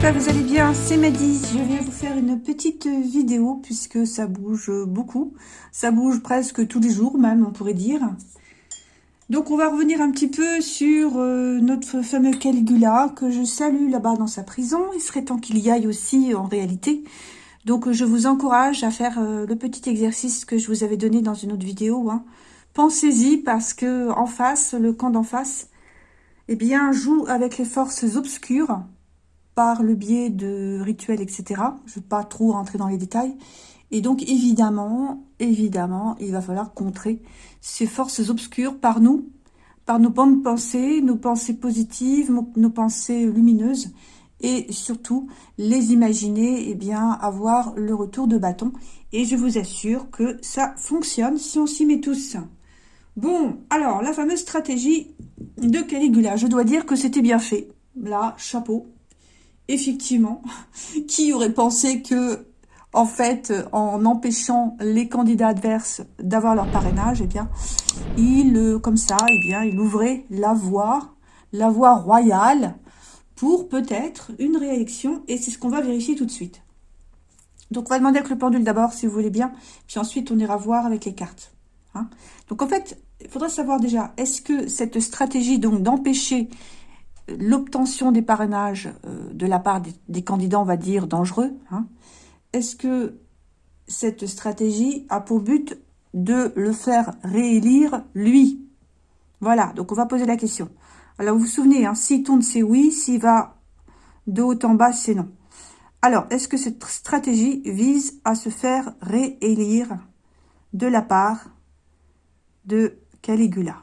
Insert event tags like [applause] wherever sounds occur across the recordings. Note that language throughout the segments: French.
j'espère vous allez bien, c'est Maddy, je viens vous faire une petite vidéo puisque ça bouge beaucoup, ça bouge presque tous les jours même on pourrait dire. Donc on va revenir un petit peu sur euh, notre fameux Caligula que je salue là-bas dans sa prison, il serait temps qu'il y aille aussi en réalité. Donc je vous encourage à faire euh, le petit exercice que je vous avais donné dans une autre vidéo. Hein. Pensez-y parce que en face, le camp d'en face, eh bien, joue avec les forces obscures par le biais de rituels, etc. Je ne vais pas trop rentrer dans les détails. Et donc, évidemment, évidemment, il va falloir contrer ces forces obscures par nous, par nos bonnes pensées, nos pensées positives, nos pensées lumineuses, et surtout, les imaginer, eh bien, avoir le retour de bâton. Et je vous assure que ça fonctionne si on s'y met tous. Bon, alors, la fameuse stratégie de Caligula. Je dois dire que c'était bien fait. Là, chapeau. Effectivement, [laughs] qui aurait pensé que, en fait, en empêchant les candidats adverses d'avoir leur parrainage, eh bien, il, comme ça, eh bien, il ouvrait la voie, la voie royale pour peut-être une réélection. Et c'est ce qu'on va vérifier tout de suite. Donc, on va demander avec le pendule d'abord, si vous voulez bien. Puis ensuite, on ira voir avec les cartes. Hein. Donc, en fait, il faudrait savoir déjà, est-ce que cette stratégie donc d'empêcher l'obtention des parrainages euh, de la part des, candidats, on va dire, dangereux, hein, est-ce que cette stratégie a pour but de le faire réélire, lui? Voilà, donc on va poser la question. Alors, vous vous souvenez, hein, s'il tourne, c'est oui, s'il va de haut en bas, c'est non. Alors, est-ce que cette stratégie vise à se faire réélire de la part de Caligula?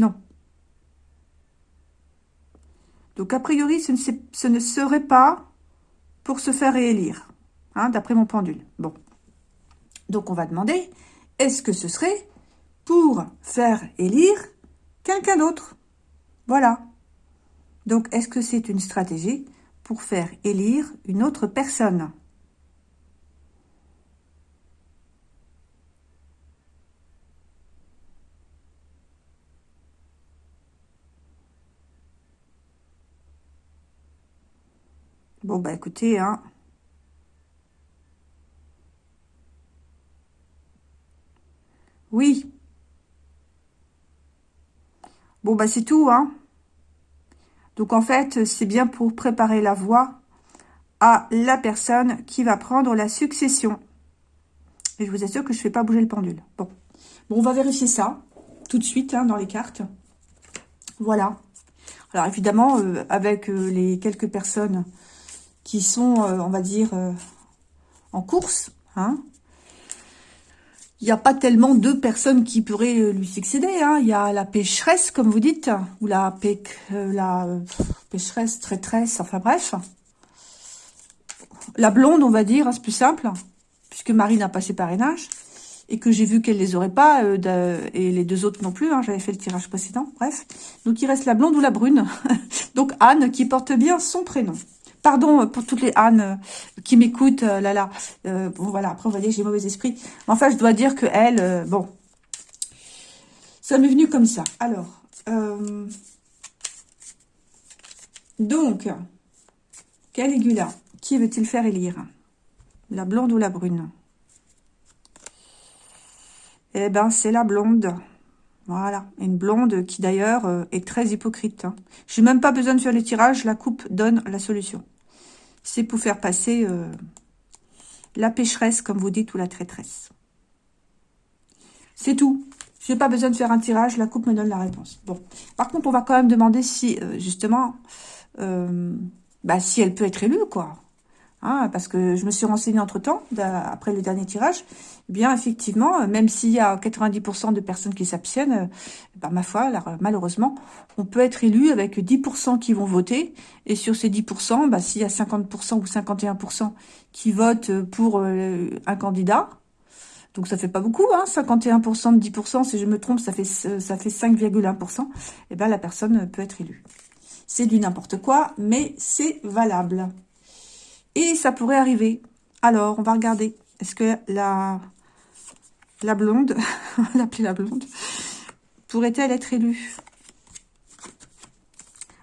Non. Donc, a priori, ce ne, serait pas pour se faire réélire, hein, d'après mon pendule. Bon. Donc, on va demander, est-ce que ce serait pour faire élire quelqu'un d'autre? Voilà. Donc, est-ce que c'est une stratégie pour faire élire une autre personne? Bon, bah écoutez, hein. Oui. Bon, bah c'est tout, hein. Donc en fait, c'est bien pour préparer la voie à la personne qui va prendre la succession. Et je vous assure que je ne fais pas bouger le pendule. Bon, bon on va vérifier ça tout de suite hein, dans les cartes. Voilà. Alors évidemment, euh, avec euh, les quelques personnes qui sont, euh, on va dire, en course, hein, il n'y a pas tellement de personnes qui pourraient euh, lui succéder. Hein. Il y a la pécheresse, comme vous dites, ou la, euh, la pécheresse, traîtresse, enfin bref. La blonde, on va dire, hein, c'est plus simple, puisque Marie n'a pas ses parrainages, et que j'ai vu qu'elle les aurait pas, euh, et les deux autres non plus, j'avais fait le tirage précédent, bref. Donc il reste la blonde ou la brune. [laughs] Donc Anne, qui porte bien son prénom. Pardon pour toutes les Anne euh, qui m'écoutent, euh, là là. Euh, bon voilà, après vous voyez, j'ai mauvais esprit. Mais enfin, je dois dire que elle, bon, ça m'est venu comme ça. Alors, donc, Caligula, qui veut-il faire élire? La blonde ou la brune? Eh ben, c'est la blonde. Voilà, une blonde qui d'ailleurs est très hypocrite. Hein. Je n'ai même pas besoin de faire le tirage, la coupe donne la solution c'est pour faire passer euh, la pécheresse, comme vous dites, ou la traîtresse. C'est tout. Je n'ai pas besoin de faire un tirage, la coupe me donne la réponse. Bon. Par contre, on va quand même demander si, euh, justement, euh, bah, si elle peut être élue, quoi. Hein, parce que je me suis renseignée entre-temps, après le dernier tirage, eh bien effectivement, euh, même s'il y a 90% de personnes qui s'abstiennent, euh, bah, ma foi, malheureusement, on peut être élu avec 10% qui vont voter, et sur ces 10%, bah, s'il y a 50% ou 51% qui votent pour euh, un candidat, donc ça fait pas beaucoup, hein, 51% de 10%, si je me trompe, ça fait, ça fait 5,1%, et eh ben la personne peut être élue. C'est du n'importe quoi, mais c'est valable. Et ça pourrait arriver. Alors, on va regarder. Est-ce que la la blonde, [laughs] on va l'appeler la blonde, pourrait-elle être élue?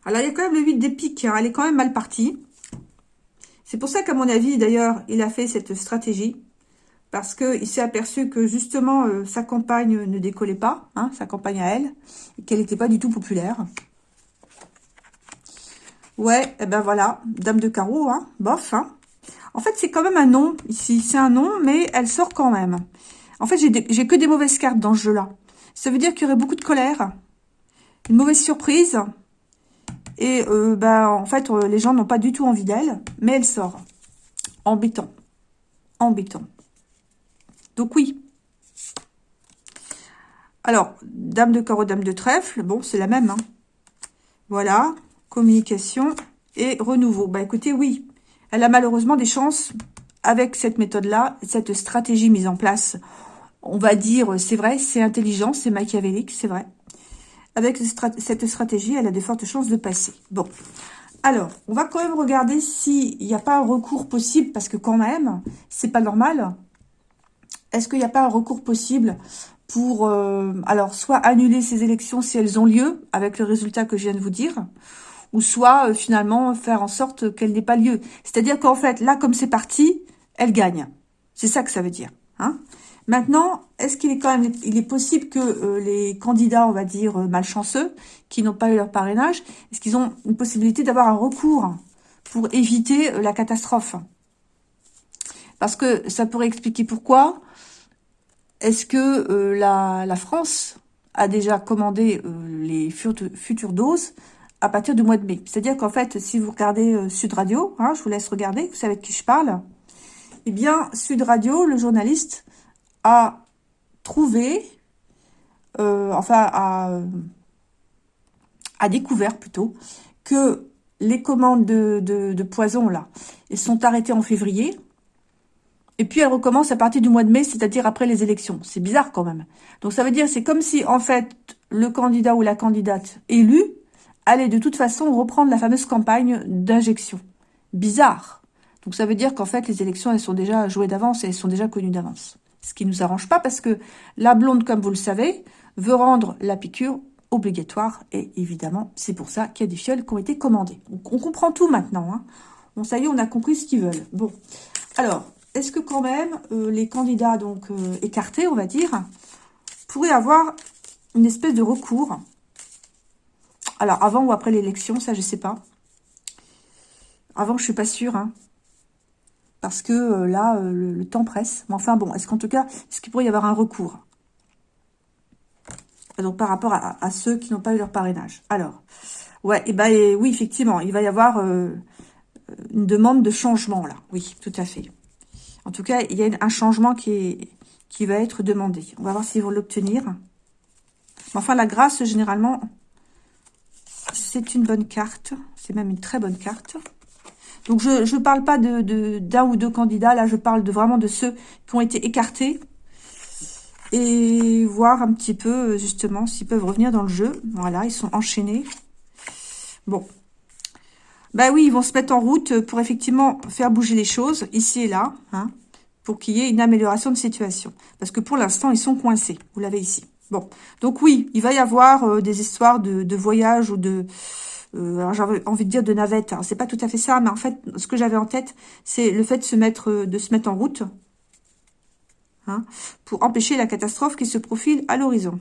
Alors, il y a quand même le 8 des piques, hein. elle est quand même mal partie. C'est pour ça qu'à mon avis, d'ailleurs, il a fait cette stratégie. Parce qu'il s'est aperçu que, justement, euh, sa compagne ne décollait pas, hein, sa compagne à elle, et qu'elle n'était pas du tout populaire. Ouais, et eh ben voilà, dame de carreau, hein, bof, hein. En fait, c'est quand même un nom, ici, c'est un nom, mais elle sort quand même. En fait, j'ai que des mauvaises cartes dans ce jeu-là. Ça veut dire qu'il y aurait beaucoup de colère, une mauvaise surprise, et euh, bah, en fait, euh, les gens n'ont pas du tout envie d'elle, mais elle sort. Embêtant. Embêtant. Donc oui. Alors, dame de carreau, dame de trèfle, bon, c'est la même. Hein. Voilà, communication et renouveau. Bah écoutez, oui, elle a malheureusement des chances avec cette méthode-là, cette stratégie mise en place. On va dire, c'est vrai, c'est intelligent, c'est machiavélique, c'est vrai. Avec cette stratégie, elle a de fortes chances de passer. Bon, alors, on va quand même regarder s'il n'y a pas un recours possible, parce que quand même, c'est pas normal. Est-ce qu'il n'y a pas un recours possible pour, euh, alors, soit annuler ces élections si elles ont lieu, avec le résultat que je viens de vous dire, ou soit euh, finalement faire en sorte qu'elle n'ait pas lieu. C'est-à-dire qu'en fait, là, comme c'est parti, elle gagne. C'est ça que ça veut dire. Hein Maintenant, est-ce qu'il est quand même, possible que euh, les candidats, on va dire, euh, malchanceux, qui n'ont pas eu leur parrainage, est-ce qu'ils ont une possibilité d'avoir un recours pour éviter la catastrophe? Parce que ça pourrait expliquer pourquoi est-ce que la, France a déjà commandé les futures doses à partir du mois de mai. C'est-à-dire qu'en fait, si vous regardez euh, Sud Radio, hein, je vous laisse regarder, vous savez de qui je parle, eh bien, Sud Radio, le journaliste, a trouvé, euh, enfin, a, a, découvert plutôt, que les commandes de, de, poison, là, elles sont arrêtées en février, et puis elles recommencent à partir du mois de mai, c'est-à-dire après les élections. C'est bizarre quand même. Donc ça veut dire, c'est comme si, en fait, le candidat ou la candidate élu allait de toute façon reprendre la fameuse campagne d'injection. Bizarre. Donc ça veut dire qu'en fait, les élections, elles sont déjà jouées d'avance et elles sont déjà connues d'avance. Ce qui ne nous arrange pas parce que la blonde, comme vous le savez, veut rendre la piqûre obligatoire. Et évidemment, c'est pour ça qu'il y a des fioles qui ont été commandées. Donc on comprend tout maintenant. Hein. Bon, ça y est, on a compris ce qu'ils veulent. Bon, alors, est-ce que quand même euh, les candidats donc euh, écartés, on va dire, pourraient avoir une espèce de recours alors, avant ou après l'élection, ça, je sais pas. Avant, je suis pas sûre. Hein. parce que euh, là, euh, le, temps presse. Mais enfin, bon, est-ce qu'en tout cas, est-ce qu'il pourrait y avoir un recours? Donc, par rapport à, ceux qui n'ont pas eu leur parrainage. Alors, ouais, et ben, oui, effectivement, il va y avoir euh, une demande de changement, là. Oui, tout à fait. En tout cas, il y a un changement qui, va être demandé. On va voir s'ils vont l'obtenir. Enfin, la grâce, généralement, c'est une bonne carte. C'est même une très bonne carte. Donc, je ne parle pas d'un de, ou deux candidats. Là, je parle vraiment de ceux qui ont été écartés. Et voir un petit peu, justement, s'ils peuvent revenir dans le jeu. Voilà, ils sont enchaînés. Bon. Bah oui, ils vont se mettre en route pour effectivement faire bouger les choses, ici et là, hein, pour qu'il y ait une amélioration de situation. Parce que pour l'instant, ils sont coincés. Vous l'avez ici. Bon, donc oui, il va y avoir euh, des histoires de, voyage ou de... Euh, j'avais envie de dire de navette. C'est pas tout à fait ça, mais en fait, ce que j'avais en tête, c'est le fait de se mettre, euh, en route hein, pour empêcher la catastrophe qui se profile à l'horizon.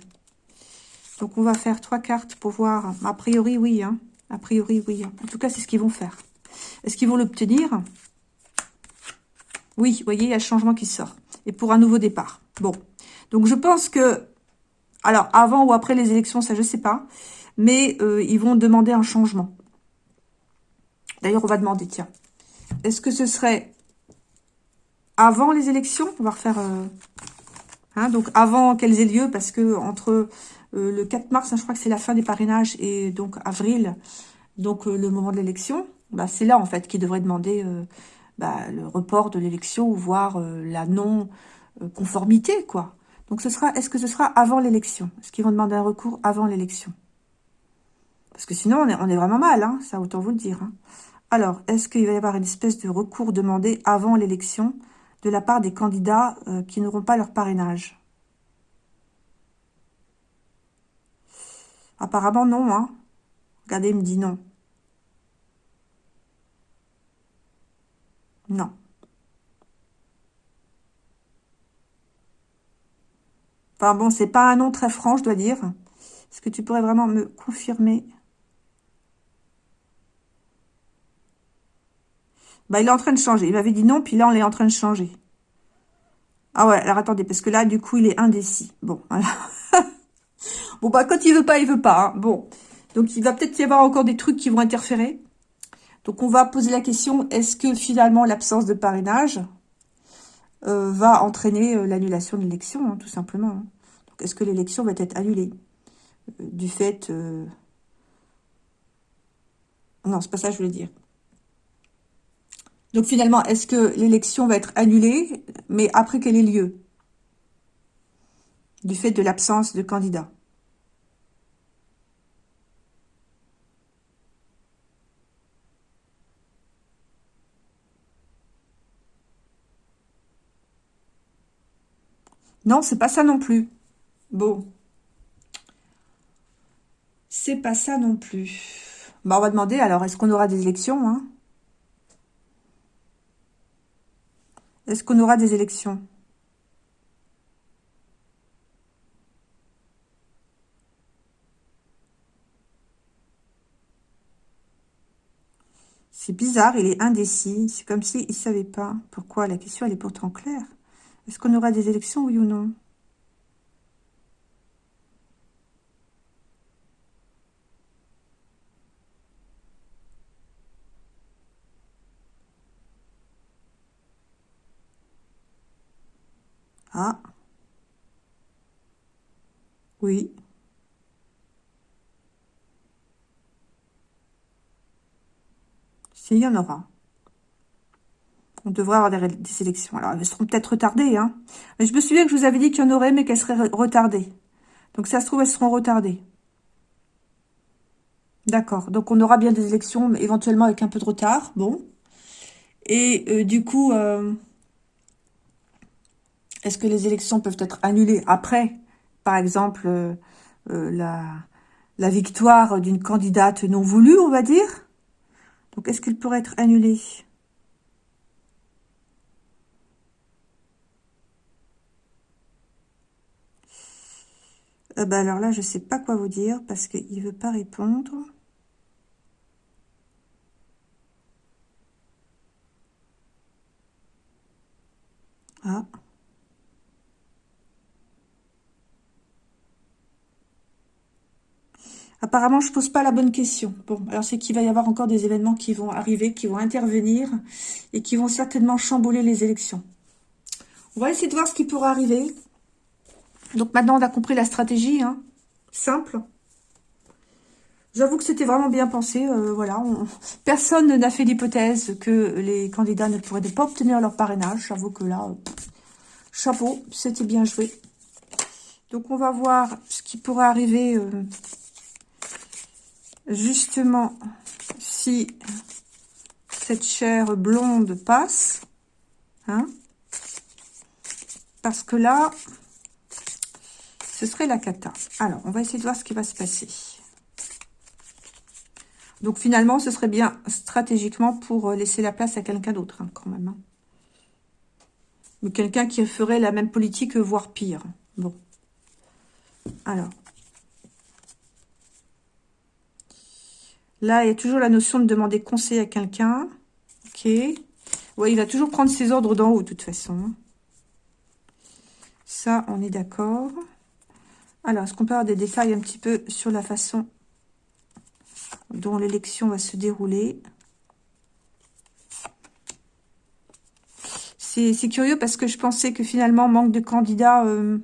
Donc, on va faire trois cartes pour voir. A priori, oui. Hein. A priori, oui. En tout cas, c'est ce qu'ils vont faire. Est-ce qu'ils vont l'obtenir? Oui, vous voyez, il y a le changement qui sort. Et pour un nouveau départ. Bon. Donc, je pense que alors, avant ou après les élections, ça je sais pas. Mais euh, ils vont demander un changement. D'ailleurs, on va demander, tiens. Est-ce que ce serait avant les élections? On va refaire... Euh, hein, donc, avant qu'elles aient lieu, parce que entre euh, le 4 mars, hein, je crois que c'est la fin des parrainages, et donc avril, donc le moment de l'élection, bah, c'est là, en fait, qu'ils devraient demander bah, le report de l'élection, ou voir la non-conformité, quoi. Donc, ce sera, est-ce que ce sera avant l'élection? Est-ce qu'ils vont demander un recours avant l'élection? Parce que sinon, on est, vraiment mal, hein, ça autant vous le dire. Hein. Alors, est-ce qu'il va y avoir une espèce de recours demandé avant l'élection de la part des candidats euh, qui n'auront pas leur parrainage? Apparemment, non. Hein. Regardez, il me dit non. Non. Enfin bon, c'est pas un nom très franc, je dois dire. Est-ce que tu pourrais vraiment me confirmer? Bah, il est en train de changer. Il m'avait dit non, puis là, on est en train de changer. Ah ouais, alors attendez, parce que là, du coup, il est indécis. Bon, voilà. [laughs] bon, bah, quand il veut pas, il veut pas. Hein. Bon, donc il va peut-être y avoir encore des trucs qui vont interférer. Donc, on va poser la question, est-ce que finalement, l'absence de parrainage euh, va entraîner euh, l'annulation de l'élection, hein, tout simplement hein. Est-ce que l'élection va être annulée? Euh, du fait... Non, c'est pas ça que je voulais dire. Donc finalement, est-ce que l'élection va être annulée, mais après qu'elle ait lieu? Du fait de l'absence de candidat. Non, c'est pas ça non plus. Bon. C'est pas ça non plus. Bah, on va demander, alors, est-ce qu'on aura des élections hein? Est-ce qu'on aura des élections? C'est bizarre, il est indécis. C'est comme s'il ne savait pas. Pourquoi La question, elle est pourtant claire. Est-ce qu'on aura des élections, oui ou non? Ah. Oui. S'il y en aura. On devrait avoir des, sélections. Alors, elles seront peut-être retardées. Hein. Mais je me souviens que je vous avais dit qu'il y en aurait, mais qu'elles seraient retardées. Donc, ça se trouve, elles seront retardées. D'accord. Donc, on aura bien des élections, mais éventuellement avec un peu de retard. Bon. Et euh, du coup... Euh, est-ce que les élections peuvent être annulées après, par exemple, euh, la, la victoire d'une candidate non voulue, on va dire? Donc, est-ce qu'elle pourrait être annulée euh, bah alors là, je ne sais pas quoi vous dire parce qu'il ne veut pas répondre. Ah. Apparemment, je pose pas la bonne question. Bon, alors c'est qu'il va y avoir encore des événements qui vont arriver, qui vont intervenir et qui vont certainement chambouler les élections. On va essayer de voir ce qui pourra arriver. Donc maintenant, on a compris la stratégie, hein. simple. J'avoue que c'était vraiment bien pensé. Euh, voilà, Personne n'a fait l'hypothèse que les candidats ne pourraient pas obtenir leur parrainage. J'avoue que là, chapeau, c'était bien joué. Donc on va voir ce qui pourrait arriver euh, justement, si cette chair blonde passe, hein, parce que là, ce serait la cata. Alors, on va essayer de voir ce qui va se passer. Donc, finalement, ce serait bien stratégiquement pour laisser la place à quelqu'un d'autre, hein, quand même. Hein. Quelqu'un qui ferait la même politique, voire pire. Bon. Alors, Là, il y a toujours la notion de demander conseil à quelqu'un. Ok. Ouais, il va toujours prendre ses ordres d'en haut, de toute façon. Ça, on est d'accord. Alors, est-ce qu'on peut avoir des détails un petit peu sur la façon dont l'élection va se dérouler? C'est curieux parce que je pensais que finalement, manque de candidats... Euh,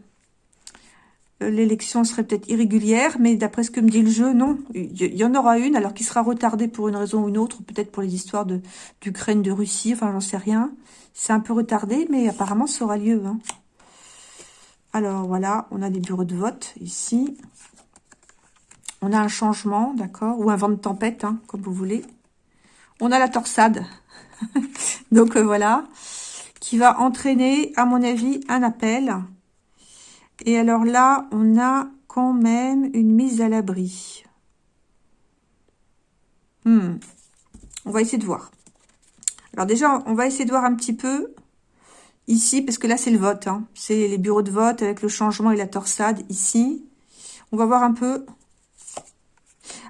euh, l'élection serait peut-être irrégulière, mais d'après ce que me dit le jeu, non. Il y en aura une, alors qui sera retardée pour une raison ou une autre, peut-être pour les histoires d'Ukraine, de, Russie, enfin j'en sais rien. C'est un peu retardé, mais apparemment ça aura lieu. Hein. Alors voilà, on a des bureaux de vote ici. On a un changement, d'accord, ou un vent de tempête, hein, comme vous voulez. On a la torsade, [laughs] donc euh, voilà, qui va entraîner, à mon avis, un appel et alors là, on a quand même une mise à l'abri. Hmm. On va essayer de voir. Alors déjà, on va essayer de voir un petit peu ici, parce que là, c'est le vote. Hein. C'est les bureaux de vote avec le changement et la torsade ici. On va voir un peu.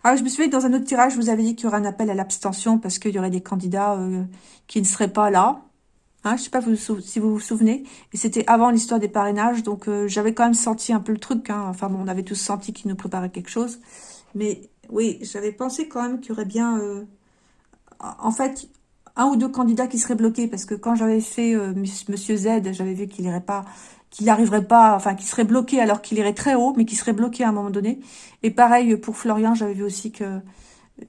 Alors, je me souviens que dans un autre tirage, vous avais dit qu'il y aurait un appel à l'abstention parce qu'il y aurait des candidats euh, qui ne seraient pas là. Hein, je sais pas si vous vous souvenez. Et c'était avant l'histoire des parrainages, donc euh, j'avais quand même senti un peu le truc. Hein. Enfin bon, on avait tous senti qu'il nous préparait quelque chose. Mais oui, j'avais pensé quand même qu'il y aurait bien... Euh, en fait, un ou deux candidats qui seraient bloqués, parce que quand j'avais fait euh, Monsieur Z, j'avais vu qu'il irait pas, qu'il n'arriverait pas, enfin qu'il serait bloqué alors qu'il irait très haut, mais qu'il serait bloqué à un moment donné. Et pareil pour Florian, j'avais vu aussi que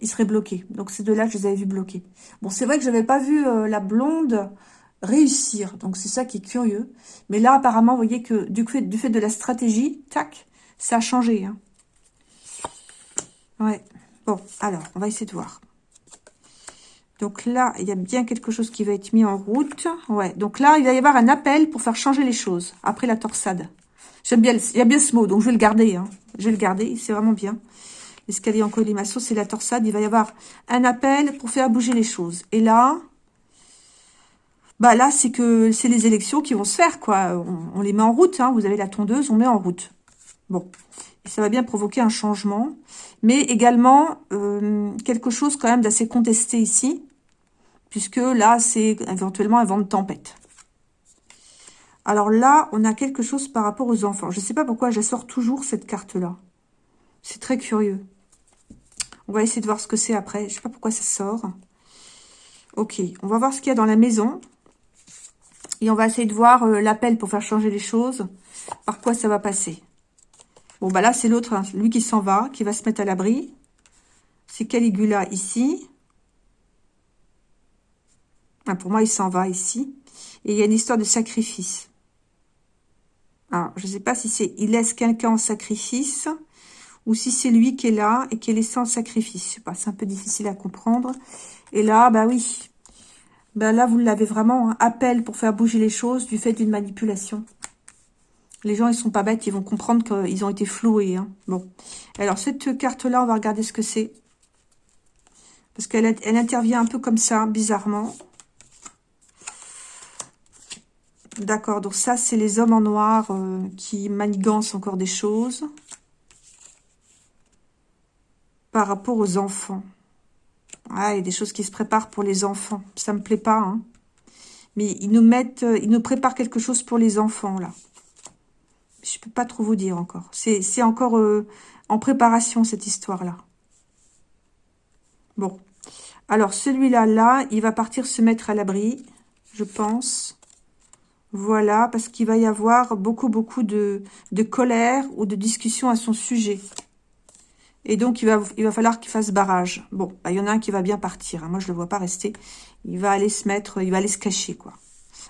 il serait bloqué. Donc ces deux-là, je les avais vus bloqués. Bon, c'est vrai que j'avais pas vu euh, la blonde réussir, donc c'est ça qui est curieux. Mais là, apparemment, vous voyez que du fait, du fait de la stratégie, tac, ça a changé. Hein. Ouais. Bon, alors, on va essayer de voir. Donc là, il y a bien quelque chose qui va être mis en route. Ouais, donc là, il va y avoir un appel pour faire changer les choses après la torsade. J'aime bien, il y a bien ce mot, donc je vais le garder. Hein. Je vais le garder, c'est vraiment bien. L'escalier en colimaçon, c'est la torsade. Il va y avoir un appel pour faire bouger les choses. Et là, bah là, c'est que c'est les élections qui vont se faire, quoi. On, les met en route, hein. Vous avez la tondeuse, on met en route. Bon. Ça va bien provoquer un changement. Mais également, euh, quelque chose quand même d'assez contesté ici puisque là, c'est éventuellement un vent de tempête. Alors là, on a quelque chose par rapport aux enfants. Je ne sais pas pourquoi je sors toujours cette carte-là. C'est très curieux. On va essayer de voir ce que c'est après. Je ne sais pas pourquoi ça sort. Ok, on va voir ce qu'il y a dans la maison. Et on va essayer de voir euh, l'appel pour faire changer les choses. Par quoi ça va passer? Bon, bah là, c'est l'autre, hein. lui qui s'en va, qui va se mettre à l'abri. C'est Caligula ici. Ah, pour moi, il s'en va ici. Et il y a une histoire de sacrifice. Alors, je ne sais pas si c'est il laisse quelqu'un en sacrifice ou si c'est lui qui est là et qui est laissé en sacrifice. Je sais c'est un peu difficile à comprendre. Et là, bah oui. Ben là, vous l'avez vraiment, un appel pour faire bouger les choses du fait d'une manipulation. Les gens, ils sont pas bêtes, ils vont comprendre qu'ils ont été floués. Hein. Bon. Alors, cette carte-là, on va regarder ce que c'est. Parce qu'elle elle intervient un peu comme ça, bizarrement. D'accord, donc ça, c'est les hommes en noir euh, qui manigancent encore des choses. Par rapport aux enfants. Ah, il y a des choses qui se préparent pour les enfants. Ça me plaît pas, hein. Mais ils nous mettent, euh, ils nous préparent quelque chose pour les enfants, là. Je peux pas trop vous dire encore. C'est encore euh, en préparation, cette histoire-là. Bon. Alors, celui-là, là, il va partir se mettre à l'abri, je pense. Voilà, parce qu'il va y avoir beaucoup, beaucoup de, colère ou de discussion à son sujet. Et donc, il va, il va falloir qu'il fasse barrage. Bon, bah, il y en a un qui va bien partir. Hein. Moi, je le vois pas rester. Il va aller se mettre, il va aller se cacher, quoi.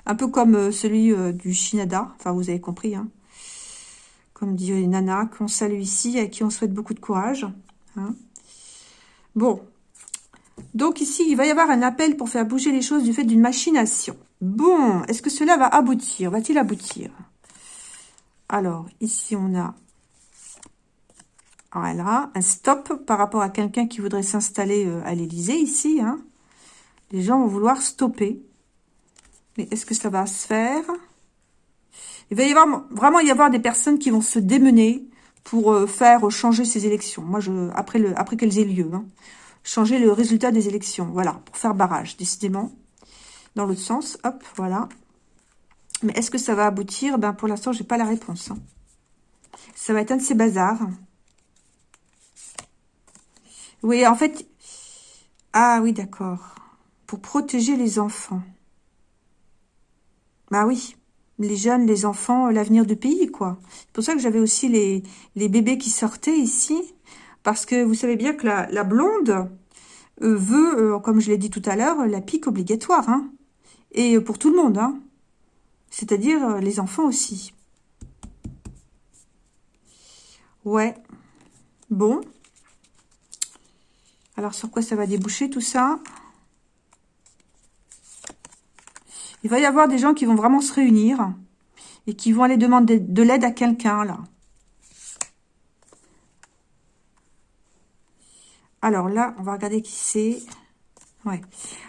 Un peu comme euh, celui euh, du Shinada. Enfin, vous avez compris, hein. Comme dit Nana, qu'on salue ici, à qui on souhaite beaucoup de courage. Hein. Bon. Donc, ici, il va y avoir un appel pour faire bouger les choses du fait d'une machination. Bon, est-ce que cela va aboutir? Va-t-il aboutir? Alors, ici, on a voilà, un stop par rapport à quelqu'un qui voudrait s'installer euh, à l'Élysée, ici. Hein. Les gens vont vouloir stopper. Mais est-ce que ça va se faire? Il va y avoir vraiment y avoir des personnes qui vont se démener pour euh, faire changer ces élections. Moi, je après après qu'elles aient lieu, hein. changer le résultat des élections. Voilà, pour faire barrage, décidément dans l'autre sens. Hop, voilà. Mais est-ce que ça va aboutir? Ben Pour l'instant, j'ai pas la réponse. Hein. Ça va être un de ces bazars. Oui, en fait... Ah oui, d'accord. Pour protéger les enfants. Bah oui, les jeunes, les enfants, l'avenir du pays, quoi. C'est pour ça que j'avais aussi les, bébés qui sortaient ici. Parce que vous savez bien que la, blonde euh, veut, euh, comme je l'ai dit tout à l'heure, la pique obligatoire. Hein. Et pour tout le monde, hein. C'est-à-dire euh, les enfants aussi. Ouais. Bon. Alors, sur quoi ça va déboucher tout ça? Il va y avoir des gens qui vont vraiment se réunir et qui vont aller demander de l'aide à quelqu'un, là. Alors là, on va regarder qui c'est. Ouais.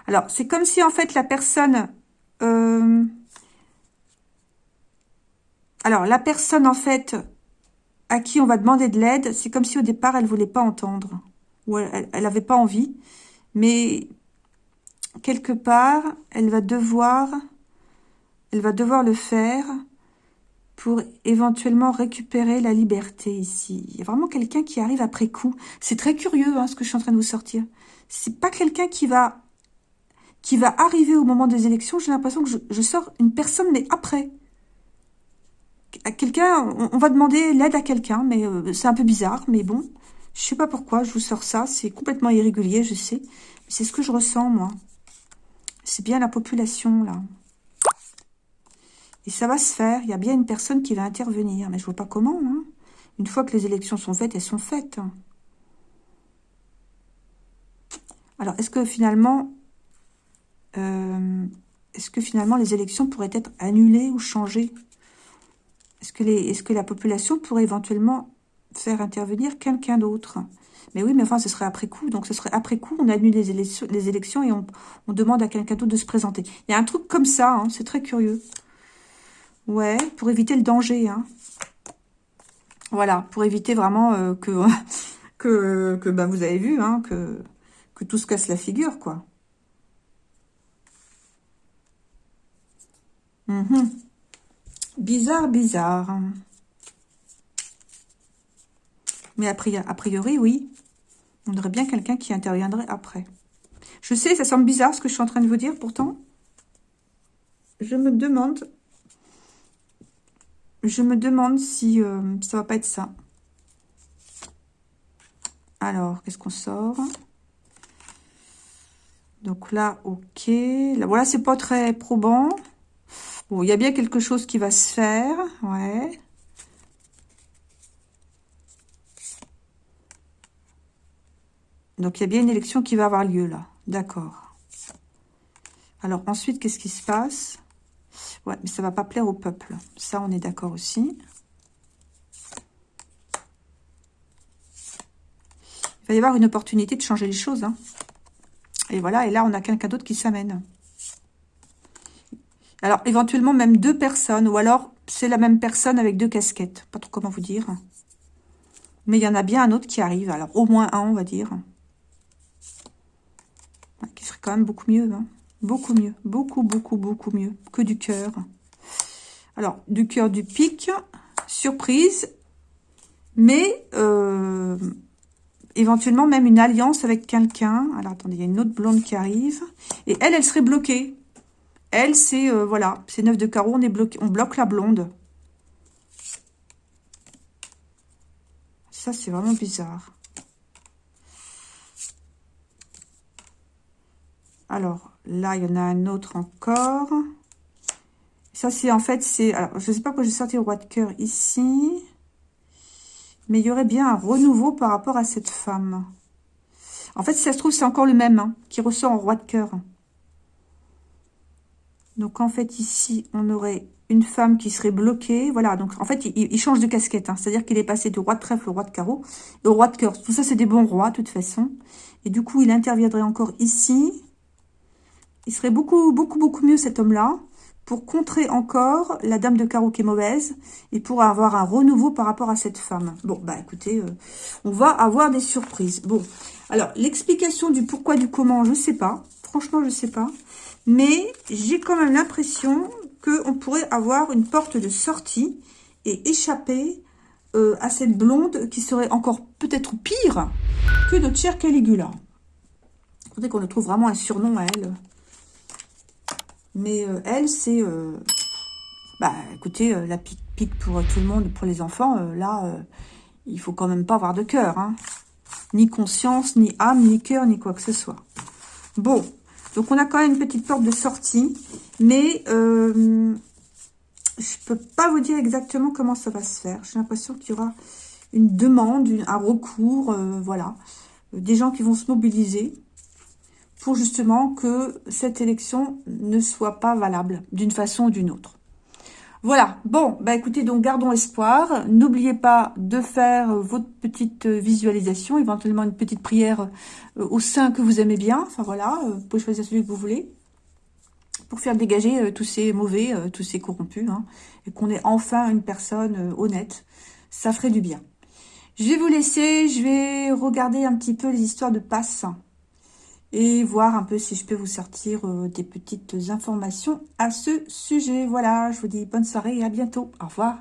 Alors, c'est comme si, en fait, la personne... Euh, alors, la personne, en fait, à qui on va demander de l'aide, c'est comme si, au départ, elle ne voulait pas entendre. Ou elle n'avait pas envie. Mais quelque part, elle va devoir... Elle va devoir le faire pour éventuellement récupérer la liberté ici. Il y a vraiment quelqu'un qui arrive après coup. C'est très curieux hein, ce que je suis en train de vous sortir. C'est pas quelqu'un qui va qui va arriver au moment des élections. J'ai l'impression que je, sors une personne, mais après. Quelqu'un, on, va demander l'aide à quelqu'un, mais euh, c'est un peu bizarre, mais bon. Je sais pas pourquoi je vous sors ça. C'est complètement irrégulier, je sais. C'est ce que je ressens, moi. C'est bien la population, là. Et ça va se faire. Il y a bien une personne qui va intervenir. Mais je vois pas comment. Hein. Une fois que les élections sont faites, elles sont faites. Alors, est-ce que finalement... Euh, est-ce que finalement les élections pourraient être annulées ou changées? Est -ce que la population pourrait éventuellement faire intervenir quelqu'un d'autre? Mais oui, mais enfin, ce serait après coup. Donc, ce serait après coup, on annule les élections, les élections et on, demande à quelqu'un d'autre de se présenter. Il y a un truc comme ça, hein, c'est très curieux. Ouais, pour éviter le danger. Hein. Voilà, pour éviter vraiment euh, que, [laughs] que, que bah, vous avez vu, hein, que, que tout se casse la figure, quoi. Mhm. Bizarre, bizarre. Mais a priori, oui. On aurait bien quelqu'un qui interviendrait après. Je sais, ça semble bizarre ce que je suis en train de vous dire, pourtant. Je me demande je me demande si ça euh, ça va pas être ça. Alors, qu'est-ce qu'on sort? Donc là, ok. Là, voilà, c'est pas très probant. Bon, il y a bien quelque chose qui va se faire. Ouais. Donc, il y a bien une élection qui va avoir lieu là. D'accord. Alors, ensuite, qu'est-ce qui se passe? Ouais, mais ça va pas plaire au peuple. Ça, on est d'accord aussi. Il va y avoir une opportunité de changer les choses. Hein. Et voilà, et là, on a quelqu'un d'autre qui s'amène. Alors, éventuellement, même deux personnes, ou alors, c'est la même personne avec deux casquettes. Pas trop comment vous dire. Mais il y en a bien un autre qui arrive. Alors, au moins un, on va dire. Beaucoup mieux. Hein. Beaucoup mieux. Beaucoup, beaucoup, beaucoup mieux que du cœur. Alors, du cœur du pic. Surprise. Mais, euh, éventuellement, même une alliance avec quelqu'un. Alors, attendez, il y a une autre blonde qui arrive. Et elle, elle serait bloquée. Elle, c'est, euh, voilà, c'est neuf de carreau. On est bloqué. On bloque la blonde. Ça, c'est vraiment bizarre. Alors, Là, il y en a un autre encore. Ça, c'est en fait, c'est... Alors, je ne sais pas pourquoi j'ai sorti le roi de cœur ici. Mais il y aurait bien un renouveau par rapport à cette femme. En fait, si ça se trouve, c'est encore le même hein, qui ressort en roi de cœur. Donc, en fait, ici, on aurait une femme qui serait bloquée. Voilà, donc en fait, il, change de casquette. Hein. C'est-à-dire qu'il est passé du roi de trèfle au roi de carreau au roi de cœur. Tout ça, c'est des bons rois, de toute façon. Et du coup, il interviendrait encore ici. Il serait beaucoup, beaucoup, beaucoup mieux cet homme-là pour contrer encore la dame de carreau qui est mauvaise et pour avoir un renouveau par rapport à cette femme. Bon, bah écoutez, euh, on va avoir des surprises. Bon, alors l'explication du pourquoi, du comment, je ne sais pas. Franchement, je ne sais pas. Mais j'ai quand même l'impression qu'on pourrait avoir une porte de sortie et échapper euh, à cette blonde qui serait encore peut-être pire que notre chère Caligula. Faudrait qu'on le trouve vraiment un surnom à elle. Mais euh, elle, c'est... Euh, bah, écoutez, euh, la pique, pique pour tout le monde, pour les enfants, là, il faut quand même pas avoir de cœur. Hein. Ni conscience, ni âme, ni cœur, ni quoi que ce soit. Bon, donc on a quand même une petite porte de sortie. Mais je peux pas vous dire exactement comment ça va se faire. J'ai l'impression qu'il y aura une demande, un recours, voilà. Des gens qui vont se mobiliser pour justement que cette élection ne soit pas valable d'une façon ou d'une autre. Voilà, bon, bah écoutez, donc gardons espoir. N'oubliez pas de faire votre petite visualisation, éventuellement une petite prière euh, au sein que vous aimez bien. Enfin voilà, euh, vous pouvez choisir celui que vous voulez. Pour faire dégager euh, tous ces mauvais, tous ces corrompus. Hein, et qu'on ait enfin une personne honnête. Ça ferait du bien. Je vais vous laisser, je vais regarder un petit peu les histoires de passe et voir un peu si je peux vous sortir euh, des petites informations à ce sujet. Voilà, je vous dis bonne soirée et à bientôt. Au revoir.